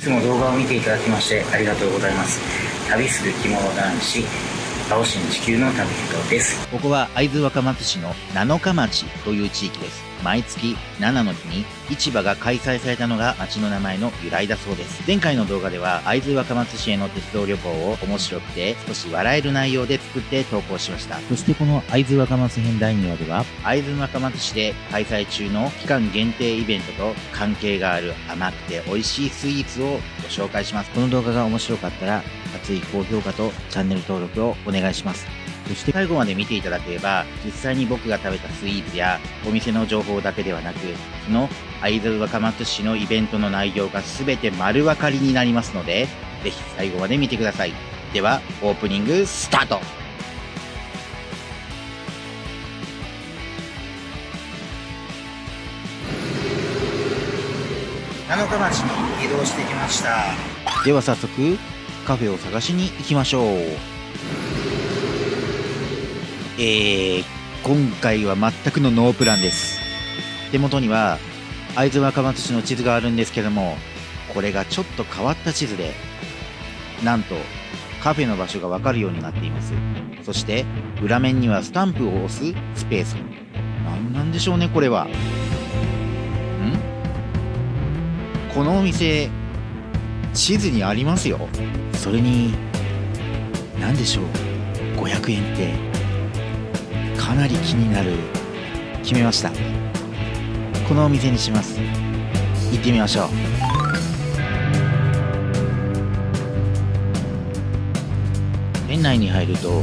つも動画を見ていただきましてありがとうございます。旅する着物男子青新地球の旅人ですここは会津若松市の七日町という地域です毎月7の日に市場が開催されたのが町の名前の由来だそうです。前回の動画では会津若松市への鉄道旅行を面白くて少し笑える内容で作って投稿しました。そしてこの会津若松編第2話では会津若松市で開催中の期間限定イベントと関係がある甘くて美味しいスイーツをご紹介します。この動画が面白かったら熱い高評価とチャンネル登録をお願いします。そして最後まで見ていただければ、実際に僕が食べたスイーツやお店の情報だけではなく、その会津若松市のイベントの内容が全て丸分かりになりますので、ぜひ最後まで見てください。では、オープニングスタート七日町に移動してきましたでは早速カフェを探しに行きましょうえー、今回は全くのノープランです。手元には会津若松市の地図があるんですけども、これがちょっと変わった地図で、なんとカフェの場所がわかるようになっています。そして裏面にはスタンプを押すスペース。何なんでしょうね、これは。ん？このお店、地図にありますよ。それに、何でしょう。500円って。かなり気になる決めましたこのお店にします行ってみましょう店内に入ると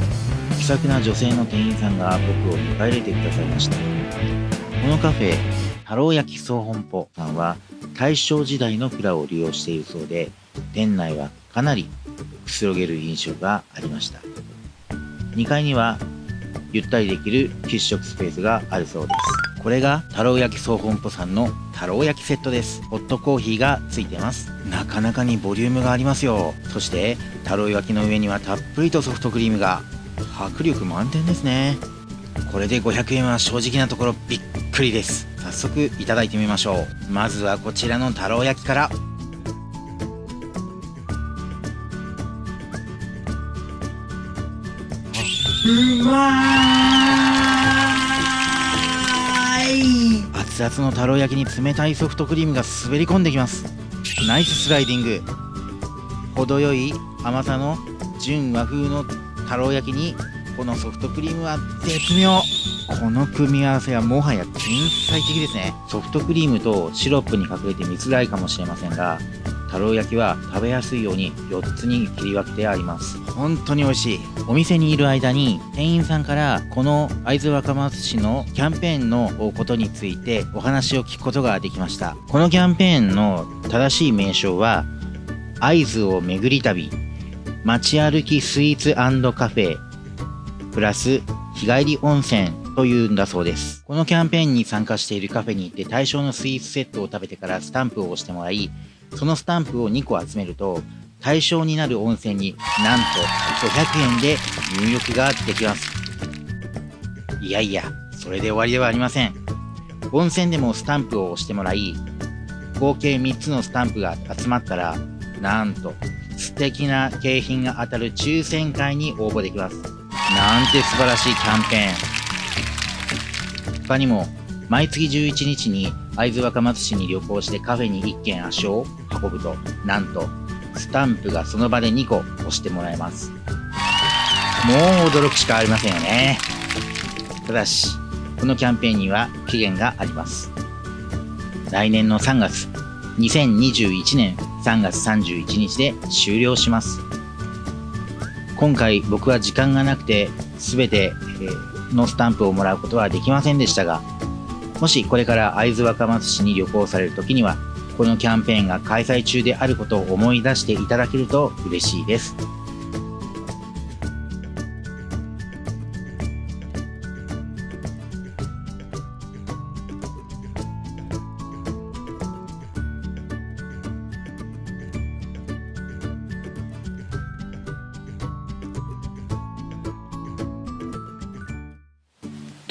気さくな女性の店員さんが僕を迎え入れてくださいましたこのカフェ太郎焼き総本舗さんは大正時代の蔵を利用しているそうで店内はかなりくつろげる印象がありました2階にはゆったりできる喫食スペースがあるそうです。これが太郎焼き総本舗さんの太郎焼きセットです。ホットコーヒーがついてます。なかなかにボリュームがありますよ。そして太郎焼きの上にはたっぷりとソフトクリームが迫力満点ですね。これで500円は正直なところびっくりです。早速いただいてみましょう。まずはこちらの太郎焼きから。うまい。熱々の太郎焼きに冷たいソフトクリームが滑り込んできます。ナイススライディング。程よい甘さの純和風の太郎焼きにこのソフトクリームは絶妙。この組み合わせはもはや天才的ですね。ソフトクリームとシロップに隠れて見づらいかもしれませんが太郎焼きは食べやすいように4つに切り分けてあります。本当に美味しい。お店にいる間に店員さんからこの会津若松市のキャンペーンのことについてお話を聞くことができました。このキャンペーンの正しい名称は会津を巡り旅。街歩きスイーツカフェプラス日帰り温泉というんだそうです。このキャンペーンに参加しているカフェに行って対象のスイーツセットを食べてからスタンプを押してもらい、そのスタンプを2個集めると、対象になる温泉になんと500円で入浴ができます。いやいや、それで終わりではありません。温泉でもスタンプを押してもらい、合計3つのスタンプが集まったら、なんと素敵な景品が当たる抽選会に応募できます。なんて素晴らしいキャンペーン。他にも、毎月11日に会津若松市に旅行してカフェに1軒足を運ぶと、なんと、スタンプがその場で2個押してもらえます。もう驚くしかありませんよね。ただし、このキャンペーンには期限があります。来年の3月、2021年3月31日で終了します。今回僕は時間がなくて全てのスタンプをもらうことはできませんでしたが、もしこれから会津若松市に旅行される時には、このキャンペーンが開催中であることを思い出していただけると嬉しいです。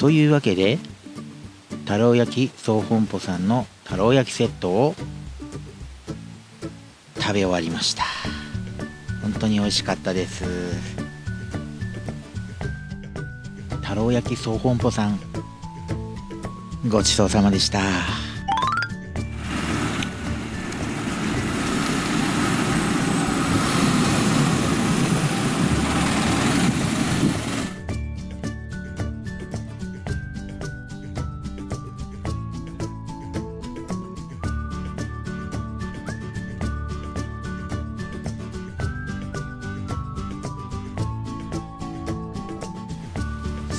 というわけで太郎焼き総本舗さんの太郎焼きセットを食べ終わりました。本当に美味しかったです。太郎焼き総本舗さんごちそうさまでした。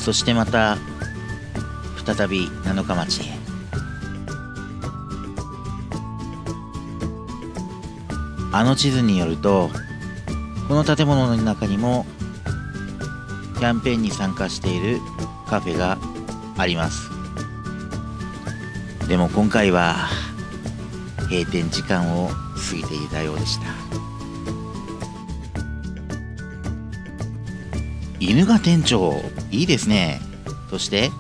そしてまた再び七日町へ。あの地図によるとこの建物の中にもキャンペーンに参加しているカフェがあります。でも今回は閉店時間を過ぎていたようでした。犬が店長。いいですね。そして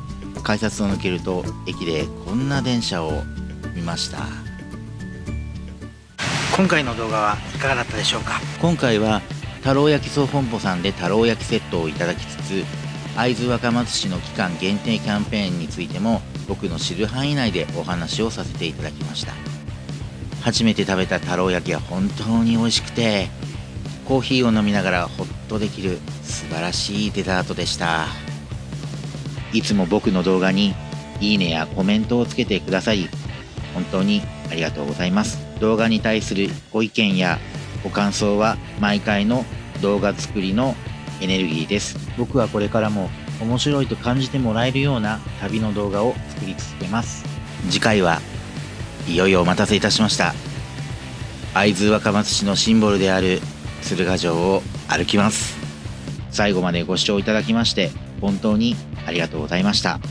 改札を抜けると駅でこんな電車を見ました。今回の動画はいかがだったでしょうか？今回は太郎焼き総本舗さんで太郎焼きセットをいただきつつ会津若松市の期間限定キャンペーンについても僕の知る範囲内でお話をさせていただきました。初めて食べた太郎焼きは本当に美味しくてコーヒーを飲みながらほっとできる素晴らしいデザートでした。いつも僕の動画にいいねやコメントをつけてくださり本当にありがとうございます。動画に対するご意見やご感想は毎回の動画作りのエネルギーです。僕はこれからも面白いと感じてもらえるような旅の動画を作り続けます。次回はいよいよお待たせいたしました。会津若松市のシンボルである鶴ヶ城を歩きます。最後までご視聴いただきまして本当にありがとうございました。